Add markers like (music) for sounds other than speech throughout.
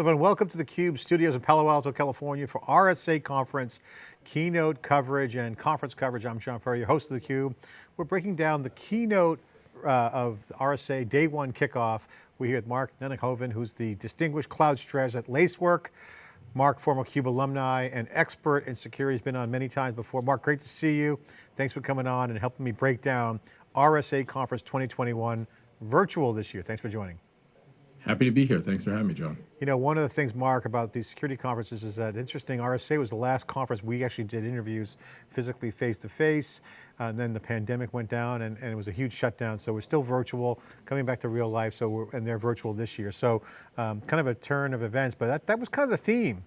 everyone, welcome to theCUBE studios in Palo Alto, California for RSA Conference, keynote coverage and conference coverage. I'm John Furrier, your host of theCUBE. We're breaking down the keynote uh, of RSA day one kickoff. We're here with Mark Nunnikhoven, who's the Distinguished Cloud Strategist at Lacework. Mark, former CUBE alumni and expert in security, has been on many times before. Mark, great to see you. Thanks for coming on and helping me break down RSA Conference 2021 virtual this year. Thanks for joining. Happy to be here. Thanks for having me, John. You know, one of the things, Mark, about these security conferences is that interesting, RSA was the last conference we actually did interviews physically -face, uh, and then the pandemic went down and, and, it was a huge shutdown, so we're still virtual, coming back to real life, so we're, and they're virtual this year. So um, kind of a turn of events, but that, that was kind of the theme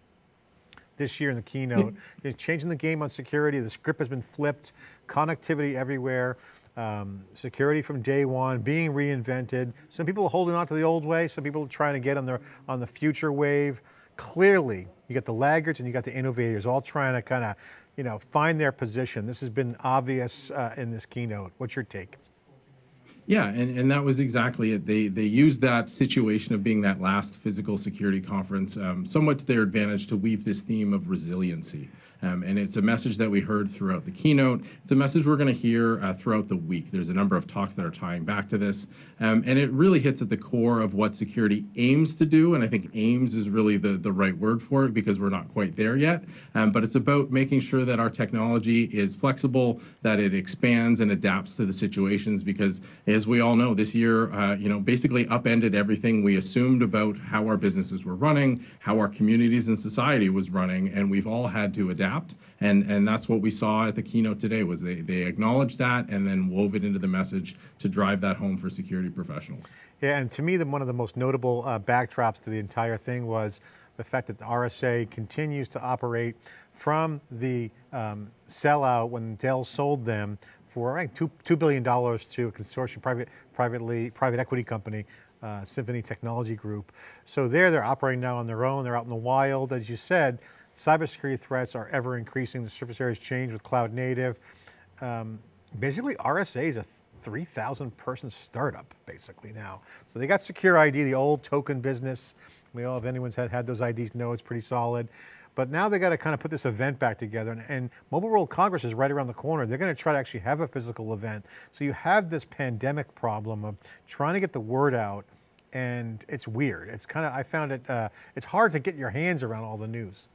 this year in the keynote. Yeah. changing the game on security, the script has been flipped, connectivity everywhere um, security from day one, being reinvented. Some people are holding on to the old way, some people are trying to get on the, on the future wave. Clearly, you got the laggards and you got the innovators all trying to kind of you know, find their position. This has been obvious uh, in this keynote. What's your take? Yeah, and, and that was exactly it. They they used that situation of being that last physical security conference um, somewhat to their advantage to weave this theme of resiliency. Um, and it's a message that we heard throughout the keynote. It's a message we're going to hear uh, throughout the week. There's a number of talks that are tying back to this. Um, and it really hits at the core of what security aims to do. And I think aims is really the, the right word for it because we're not quite there yet. Um, but it's about making sure that our technology is flexible, that it expands and adapts to the situations because as we all know, this year, uh, you know, basically upended everything we assumed about how our businesses were running, how our communities and society was running, and we've all had to adapt adapt. And, and that's what we saw at the keynote today was they, they acknowledged that and then wove it into the message to drive that home for security professionals. Yeah, and to me, the, one of the most notable uh, backdrops to the entire thing was the fact that the RSA continues to operate from the um, sellout when Dell sold them for I think two, $2 billion to a consortium, private, privately, private equity company, uh, Symphony Technology Group. So there, they're operating now on their own, they're out in the wild, as you said, Cybersecurity threats are ever increasing. The surface areas change with cloud native. Um, basically RSA is a 3,000 person startup basically now. So they got SecurID, the old token business. We all, if anyone's had, had those IDs know it's pretty solid. But now they got to kind of put this event back together and, and, Mobile World Congress is right around the corner. They're going to try to actually have a physical event. So you have this pandemic problem of trying to get the word out and it's weird. It's kind of, I found it, uh, it's hard to get your hands around all the news.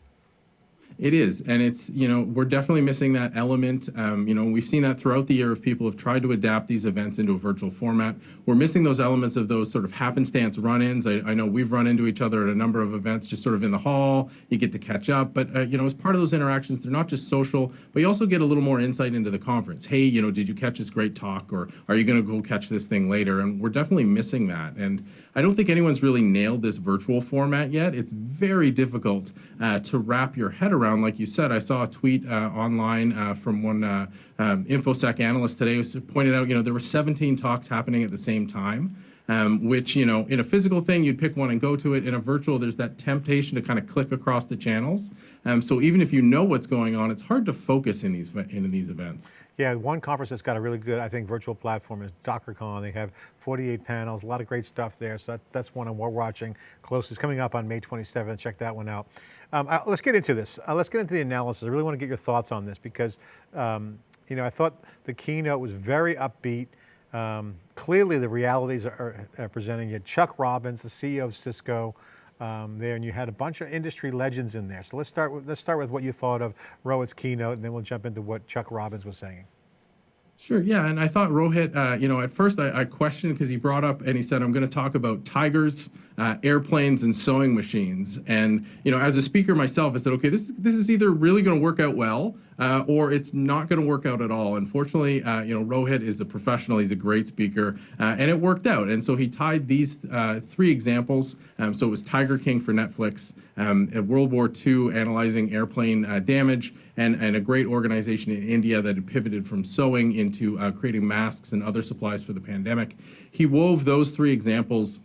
It is, and it's, you know, we're definitely missing that element. Um, you know, we've seen that throughout the year if people have tried to adapt these events into a virtual format. We're missing those elements of those sort of happenstance run-ins. I, I, know we've run into each other at a number of events just sort of in the hall. You get to catch up, but, uh, you know, as part of those interactions, they're not just social, but you also get a little more insight into the conference. Hey, you know, did you catch this great talk, or are you going to go catch this thing later? And we're definitely missing that. And I don't think anyone's really nailed this virtual format yet. It's very difficult uh, to wrap your head around around. Like you said, I saw a tweet uh, online uh, from one uh, um, InfoSec analyst today who pointed out, you know, there were 17 talks happening at the same time. Um, which, you know, in a physical thing, you'd pick one and go to it. In a virtual, there's that temptation to kind of click across the channels. Um, so even if you know what's going on, it's hard to focus in these in these events. Yeah, one conference that's got a really good, I think, virtual platform is DockerCon. They have 48 panels, a lot of great stuff there. So that, that's one I'm watching close. It's coming up on May 27th. Check that one out. Um, uh, let's get into this. Uh, let's get into the analysis. I really want to get your thoughts on this because, um, you know, I thought the keynote was very upbeat. Um, clearly the realities are, are, presenting. You had Chuck Robbins, the CEO of Cisco, um, there, and you had a bunch of industry legends in there. So let's start with, let's start with what you thought of Rohit's keynote, and then we'll jump into what Chuck Robbins was saying. Sure, yeah, and I thought Rohit, uh, you know, at first I, I questioned because he brought up and he said, I'm going to talk about tigers, uh, airplanes, and sewing machines. And, you know, as a speaker myself, I said, okay, this, this is either really going to work out well uh, or it's not going to work out at all. Unfortunately, uh, you know, Rohit is a professional. He's a great speaker, uh, and it worked out. And so he tied these uh, three examples. Um, so it was Tiger King for Netflix, um, World War II analyzing airplane uh, damage, and, and a great organization in India that had pivoted from sewing into uh, creating masks and other supplies for the pandemic. He wove those three examples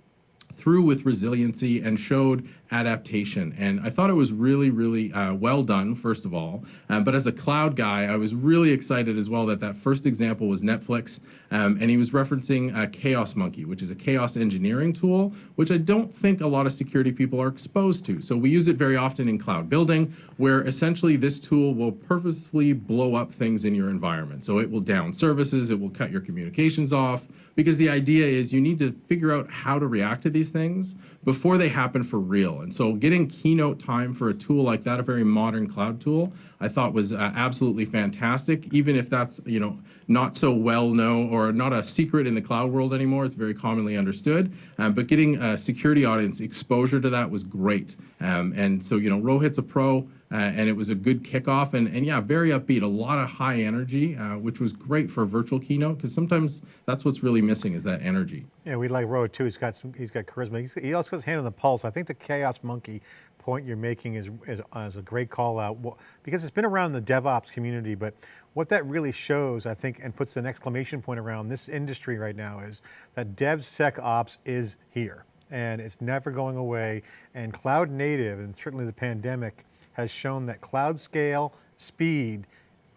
through with resiliency and showed adaptation. And I thought it was really, really uh, well done, first of all. Uh, but as a cloud guy, I was really excited as well that that first example was Netflix. Um, and he was referencing uh, Chaos Monkey, which is a chaos engineering tool, which I don't think a lot of security people are exposed to. So we use it very often in cloud building, where essentially this tool will purposefully blow up things in your environment. So it will down services, it will cut your communications off, because the idea is you need to figure out how to react to these things before they happen for real. And so getting keynote time for a tool like that, a very modern cloud tool, I thought was uh, absolutely fantastic, even if that's, you know, not so well known or not a secret in the cloud world anymore. It's very commonly understood. Um, but getting a security audience exposure to that was great. Um, and so, you know, Rohit's a pro. Uh, and it was a good kickoff and, and yeah, very upbeat, a lot of high energy, uh, which was great for a virtual keynote because sometimes that's what's really missing is that energy. Yeah, we like Rohit too. He's got some, he's got charisma. He's, he also has his hand on the pulse. I think the Chaos Monkey point you're making is, is, is a great call out because it's been around the DevOps community, but what that really shows, I think, and puts an exclamation point around this industry right now is that DevSecOps is here and it's never going away. And cloud native, and certainly the pandemic, has shown that cloud scale, speed,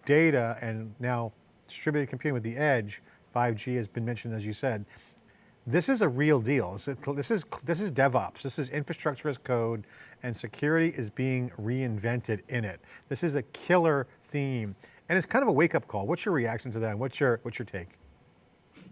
data, and now distributed computing with the edge, 5G has been mentioned as you said, this is a real deal. This is, this is DevOps, this is infrastructure as code, and security is being reinvented in it. This is a killer theme, and it's kind of a wake up call. What's your reaction to that? What's your, what's your take?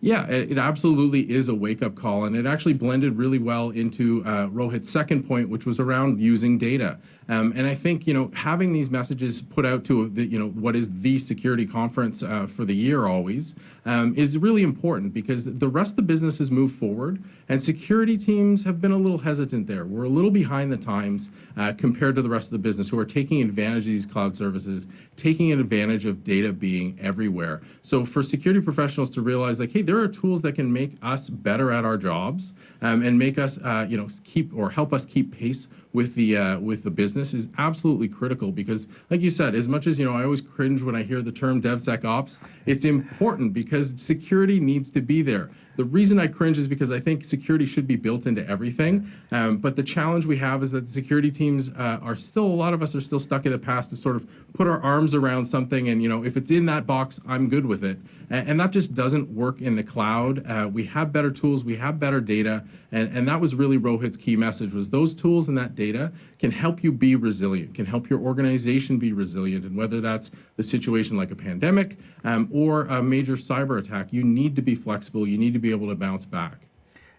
Yeah, it absolutely is a wake-up call, and it actually blended really well into uh, Rohit's second point, which was around using data. Um, and I think you know having these messages put out to the, you know what is the security conference uh, for the year always um, is really important because the rest of the business has moved forward, and security teams have been a little hesitant there. We're a little behind the times uh, compared to the rest of the business who are taking advantage of these cloud services, taking advantage of data being everywhere. So for security professionals to realize like, hey, are tools that can make us better at our jobs um, and make us, uh, you know, keep or help us keep pace with the uh, with the business is absolutely critical because, like you said, as much as you know, I always cringe when I hear the term DevSecOps. It's important because security needs to be there. The reason I cringe is because I think security should be built into everything. Um, but the challenge we have is that the security teams uh, are still, a lot of us are still stuck in the past to sort of put our arms around something and, you know, if it's in that box, I'm good with it. And, and that just doesn't work in the cloud. Uh, we have better tools, we have better data. And, and that was really Rohit's key message was those tools and that data can help you be resilient, can help your organization be resilient. And whether that's the situation like a pandemic um, or a major cyber attack, you need to be flexible, you need to be able to bounce back.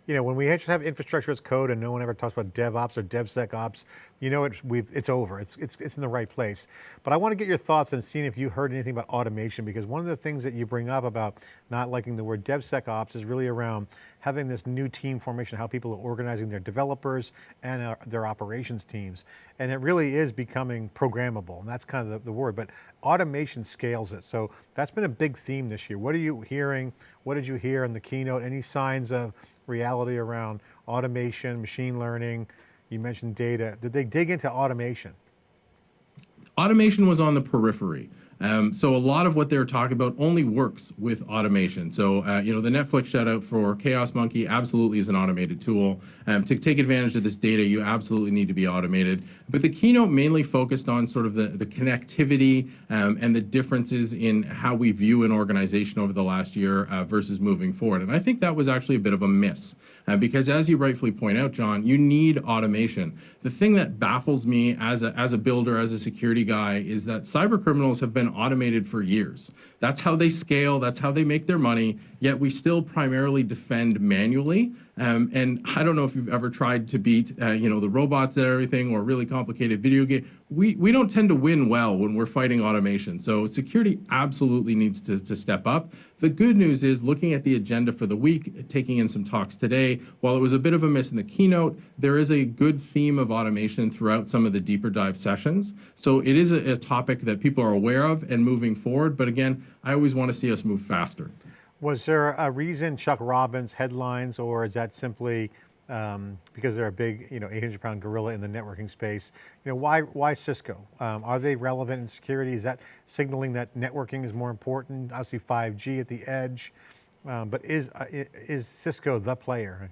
You know, when we actually have infrastructure as code and no one ever talks about DevOps or DevSecOps, you know it's, it's over, it's, it's, it's in the right place. But I want to get your thoughts on seeing if you heard anything about automation, because one of the things that you bring up about not liking the word DevSecOps is really around having this new team formation, how people are organizing their developers and uh, their operations teams. And it really is becoming programmable, and that's kind of the, the word, but automation scales it. So that's been a big theme this year. What are you hearing? What did you hear in the keynote? Any signs of reality around automation, machine learning, you mentioned data. Did they dig into automation? Automation was on the periphery. Um, so a lot of what they're talking about only works with automation. So, uh, you know, the Netflix shout out for Chaos Monkey absolutely is an automated tool. Um, to take advantage of this data, you absolutely need to be automated. But the keynote mainly focused on sort of the, the connectivity um, and the differences in how we view an organization over the last year uh, versus moving forward. And I think that was actually a bit of a miss uh, because as you rightfully point out, John, you need automation. The thing that baffles me as a, as a builder, as a security guy, is that cyber criminals have been been automated for years. That's how they scale, that's how they make their money, yet we still primarily defend manually. Um, and I don't know if you've ever tried to beat, uh, you know, the robots and everything or really complicated video game. We, we don't tend to win well when we're fighting automation. So security absolutely needs to, to step up. The good news is looking at the agenda for the week, taking in some talks today, while it was a bit of a miss in the keynote, there is a good theme of automation throughout some of the deeper dive sessions. So it is a, a topic that people are aware of and moving forward. But again, I always want to see us move faster. Was there a reason Chuck Robbins headlines, or is that simply um, because they're a big, you know, 800 pound gorilla in the networking space? You know, why, why Cisco? Um, are they relevant in security? Is that signaling that networking is more important? Obviously 5G at the edge, um, but is, uh, is Cisco the player?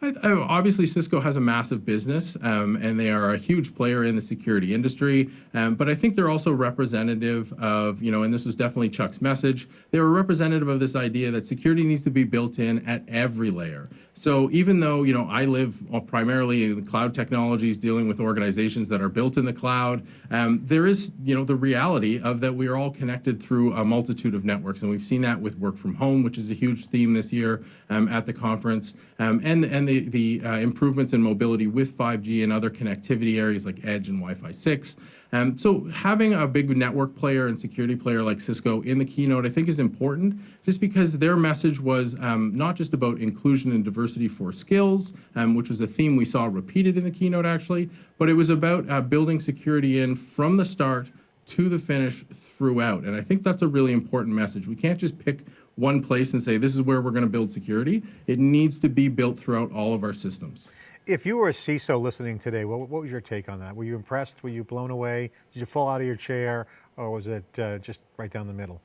I, I, obviously, Cisco has a massive business, um, and they are a huge player in the security industry. Um, but I think they're also representative of, you know, and this was definitely Chuck's message. They were representative of this idea that security needs to be built in at every layer. So even though, you know, I live primarily in cloud technologies, dealing with organizations that are built in the cloud, um, there is, you know, the reality of that we are all connected through a multitude of networks, and we've seen that with work from home, which is a huge theme this year um, at the conference, um, and and the, the uh, improvements in mobility with 5G and other connectivity areas like Edge and Wi-Fi 6. Um, so having a big network player and security player like Cisco in the keynote, I think is important just because their message was um, not just about inclusion and diversity for skills, um, which was a theme we saw repeated in the keynote actually, but it was about uh, building security in from the start to the finish throughout. And I think that's a really important message. We can't just pick one place and say, this is where we're going to build security. It needs to be built throughout all of our systems. If you were a CISO listening today, what, what, was your take on that? Were you impressed? Were you blown away? Did you fall out of your chair or was it uh, just right down the middle?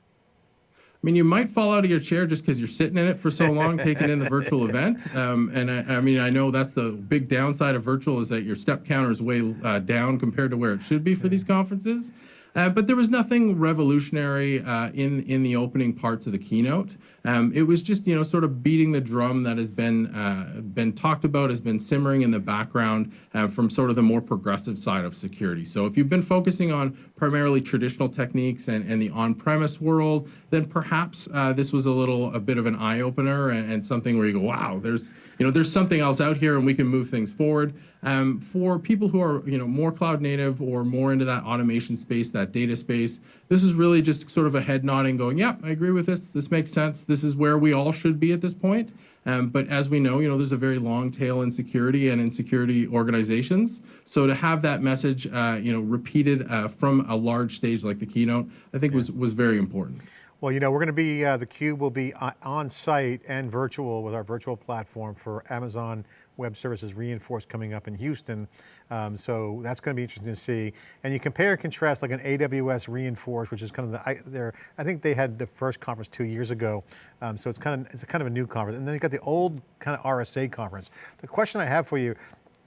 I mean, you might fall out of your chair just because you're sitting in it for so long, taking in the virtual (laughs) event. Um, and I, I, mean, I know that's the big downside of virtual is that your step counter is way uh, down compared to where it should be for these conferences. Uh, but there was nothing revolutionary uh, in in the opening parts of the keynote. Um, it was just you know sort of beating the drum that has been uh, been talked about, has been simmering in the background uh, from sort of the more progressive side of security. So if you've been focusing on primarily traditional techniques and, and the on-premise world, then perhaps uh, this was a little a bit of an eye opener and, and, something where you go, wow, there's you know there's something else out here and we can move things forward. Um, for people who are you know more cloud native or more into that automation space, that data space, this is really just sort of a head nodding, going, yeah, I agree with this. This makes sense. This is where we all should be at this point. Um, but as we know, you know, there's a very long tail in security and in security organizations. So to have that message, uh, you know, repeated uh, from a large stage like the keynote, I think yeah. was was very important. Well, you know, we're going to be, uh, theCUBE will be uh, on site and virtual with our virtual platform for Amazon Web Services Reinforce coming up in Houston. Um, so that's going to be interesting to see. And you compare and contrast like an AWS Reinforce, which is kind of the, I, I think they had the first conference two years ago. Um, so it's kind of, it's kind of a new conference. And then you've got the old kind of RSA conference. The question I have for you,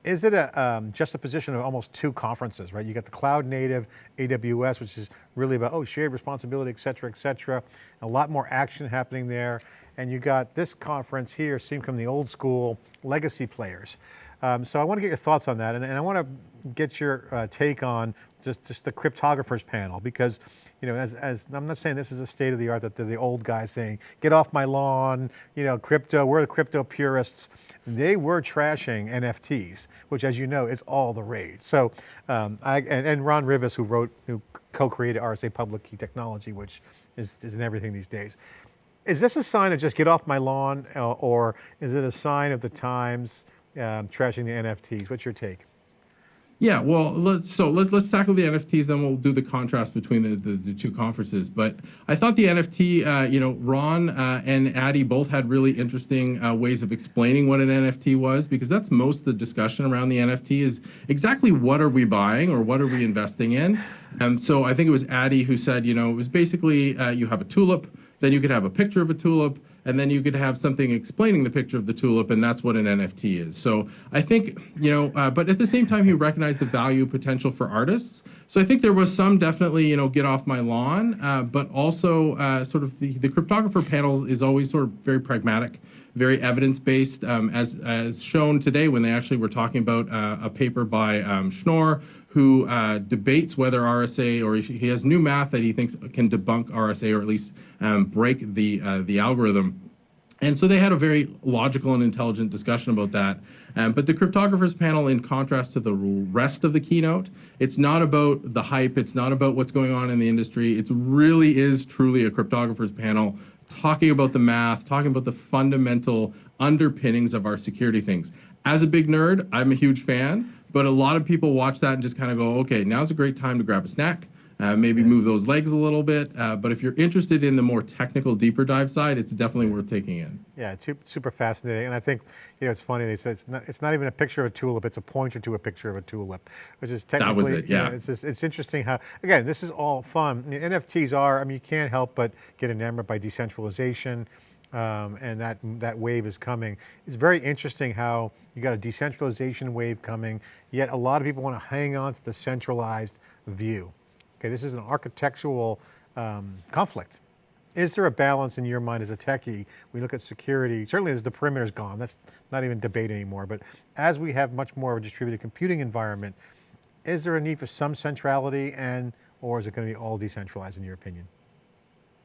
is it a um, juxtaposition of almost two conferences, right? You got the cloud native AWS, which is really about, oh, shared responsibility, et cetera, et cetera. A lot more action happening there. And you got this conference here, seem from the old school legacy players. Um, so I want to get your thoughts on that. And, and I want to get your uh, take on just, just the cryptographers panel, because you know, as, as I'm not saying this is a state of the art that the old guys saying, get off my lawn, you know, crypto, we're the crypto purists. They were trashing NFTs, which as you know, is all the rage. So, um, I, and, and, Ron Rivest, who wrote, who co-created RSA Public Key Technology, which is, is in everything these days. Is this a sign of just get off my lawn, uh, or is it a sign of the times um, trashing the NFTs? What's your take? Yeah, well, let's, so let, us tackle the NFTs, then we'll do the contrast between the, the, the two conferences. But I thought the NFT, uh, you know, Ron uh, and Adi both had really interesting uh, ways of explaining what an NFT was, because that's most of the discussion around the NFT is exactly what are we buying or what are we investing in. And so I think it was Adi who said, you know, it was basically uh, you have a tulip, then you could have a picture of a tulip, and then you could have something explaining the picture of the tulip, and that's what an NFT is. So I think, you know, uh, but at the same time, he recognized the value potential for artists. So I think there was some definitely, you know, get off my lawn, uh, but also uh, sort of the, the cryptographer panel is always sort of very pragmatic very evidence-based, um, as, as shown today when they actually were talking about uh, a paper by um, Schnorr, who uh, debates whether RSA, or he has new math that he thinks can debunk RSA, or at least um, break the, uh, the algorithm. And so they had a very logical and intelligent discussion about that. Um, but the cryptographers panel, in contrast to the rest of the keynote, it's not about the hype, it's not about what's going on in the industry. It really is truly a cryptographers panel talking about the math, talking about the fundamental underpinnings of our security things. As a big nerd, I'm a huge fan, but a lot of people watch that and just kind of go, okay, now's a great time to grab a snack, uh, maybe move those legs a little bit. Uh, but if you're interested in the more technical, deeper dive side, it's definitely worth taking in. Yeah, it's super fascinating. And I think, you know, it's funny, they said it's not, it's not even a picture of a tulip, it's a pointer to a picture of a tulip, which is technically, that was it, yeah. You know, it's, just, it's interesting how, again, this is all fun. I mean, NFTs are, I mean, you can't help but get enamored by decentralization. um, and that, that wave is coming. It's very interesting how you got a decentralization wave coming, yet a lot of people want to hang on to the centralized view. Okay, this is an architectural um, conflict. Is there a balance in your mind as a techie? We look at security, certainly as the perimeter's gone, that's not even debate anymore, but as we have much more of a distributed computing environment, is there a need for some centrality and, or is it going to be all decentralized in your opinion?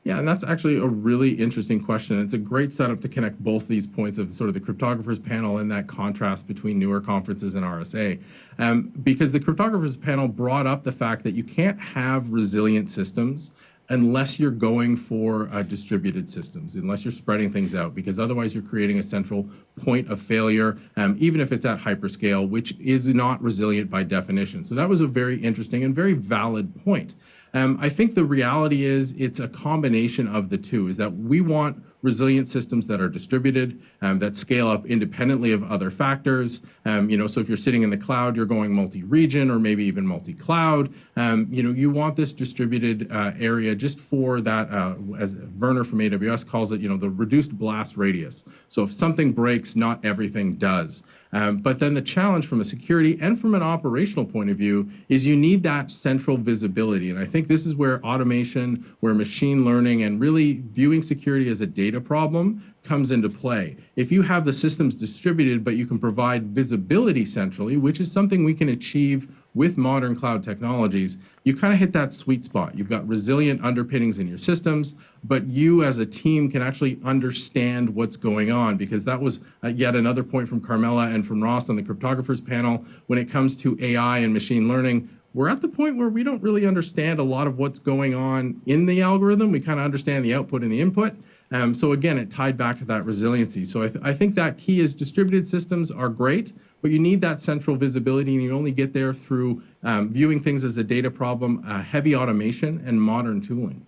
Yeah, and that's actually a really interesting question. It's a great setup to connect both these points of sort of the cryptographers panel and that contrast between newer conferences and RSA. Um, because the cryptographers panel brought up the fact that you can't have resilient systems unless you're going for uh, distributed systems, unless you're spreading things out, because otherwise you're creating a central point of failure, um, even if it's at hyperscale, which is not resilient by definition. So that was a very interesting and very valid point. Um, I think the reality is it's a combination of the two, is that we want resilient systems that are distributed, um, that scale up independently of other factors. Um, you know, so if you're sitting in the cloud, you're going multi-region or maybe even multi-cloud. Um, you know, you want this distributed uh, area just for that, uh, as Werner from AWS calls it, you know, the reduced blast radius. So if something breaks, not everything does. Um, but then the challenge from a security and from an operational point of view is you need that central visibility. And I think this is where automation, where machine learning, and really viewing security as a data problem comes into play. If you have the systems distributed, but you can provide visibility centrally, which is something we can achieve with modern cloud technologies, you kind of hit that sweet spot. You've got resilient underpinnings in your systems, but you as a team can actually understand what's going on because that was uh, yet another point from Carmela and from Ross on the cryptographers panel. When it comes to AI and machine learning, we're at the point where we don't really understand a lot of what's going on in the algorithm. We kind of understand the output and the input. Um, so again, it tied back to that resiliency. So I, th I, think that key is distributed systems are great, but you need that central visibility and you only get there through um, viewing things as a data problem, uh, heavy automation and modern tooling.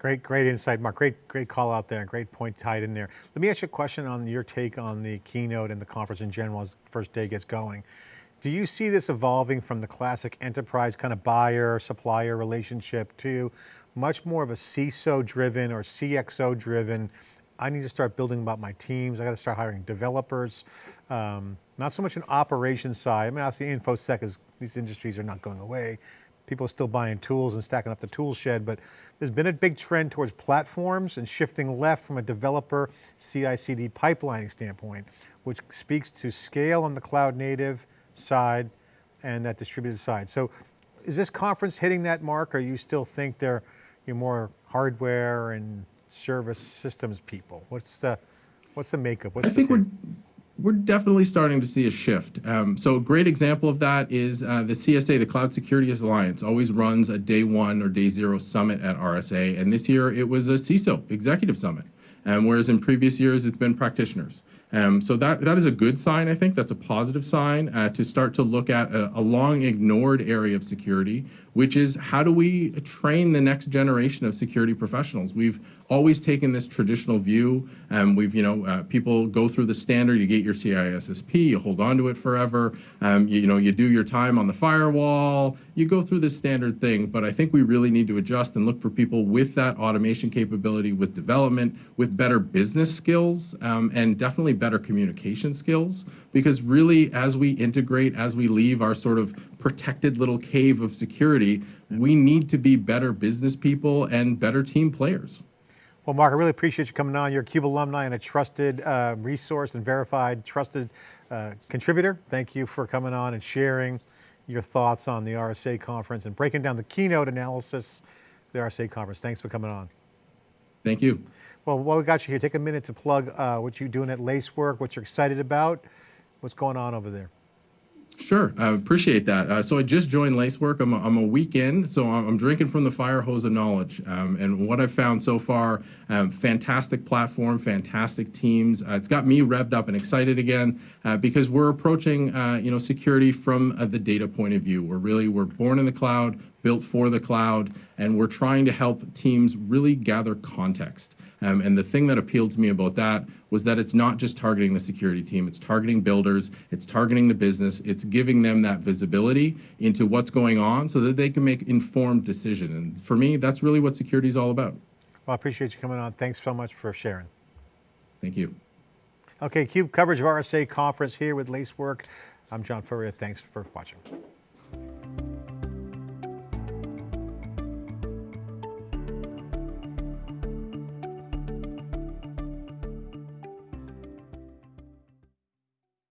Great, great insight, Mark. Great, great call out there. Great point tied in there. Let me ask you a question on your take on the keynote and the conference in general as the first day gets going. Do you see this evolving from the classic enterprise kind of buyer supplier relationship to much more of a CISO driven or CXO driven, I need to start building about my teams, I got to start hiring developers, um, not so much an operations side. I mean, obviously InfoSec is, these industries are not going away. People are still buying tools and stacking up the tool shed, but there's been a big trend towards platforms and shifting left from a developer CI/CD pipelining standpoint, which speaks to scale on the cloud native side and that distributed side. So is this conference hitting that mark or you still think they're you're more hardware and service systems people? What's the, what's the makeup? What's I think we're, we're definitely starting to see a shift. Um, so a great example of that is uh, the CSA, the Cloud Security Alliance, always runs a day one or day zero summit at RSA. And this year it was a CISO executive summit. Um, whereas in previous years it's been practitioners. Um, so that, that is a good sign, I think. That's a positive sign uh, to start to look at a, a, long ignored area of security, which is how do we train the next generation of security professionals? We've always taken this traditional view. Um, we've, you know, uh, people go through the standard, you get your CISSP, you hold on to it forever. Um, you, you, know, you do your time on the firewall, you go through this standard thing, but I think we really need to adjust and look for people with that automation capability, with development, with better business skills, um, and definitely better communication skills because really as we integrate, as we leave our sort of protected little cave of security, we need to be better business people and better team players. Well, Mark, I really appreciate you coming on. You're a CUBE alumni and a trusted uh, resource and verified trusted uh, contributor. Thank you for coming on and sharing your thoughts on the RSA conference and breaking down the keynote analysis of the RSA conference. Thanks for coming on. Thank you. Well, while we got you here, take a minute to plug uh, what you're doing at Lacework, what you're excited about, what's going on over there. Sure, I appreciate that. Uh, so I just joined Lacework. I'm a, I'm a week in, so I'm, drinking from the fire hose of knowledge. Um, and what I've found so far, um, fantastic platform, fantastic teams. Uh, it's got me revved up and excited again uh, because we're approaching, uh, you know, security from uh, the data point of view. We're really we're born in the cloud, built for the cloud, and we're trying to help teams really gather context. Um, and the thing that appealed to me about that was that it's not just targeting the security team, it's targeting builders, it's targeting the business, it's giving them that visibility into what's going on so that they can make informed decision. And for me, that's really what security is all about. Well, I appreciate you coming on. Thanks so much for sharing. Thank you. Okay, CUBE coverage of RSA conference here with Lacework. I'm John Furrier. Thanks for watching.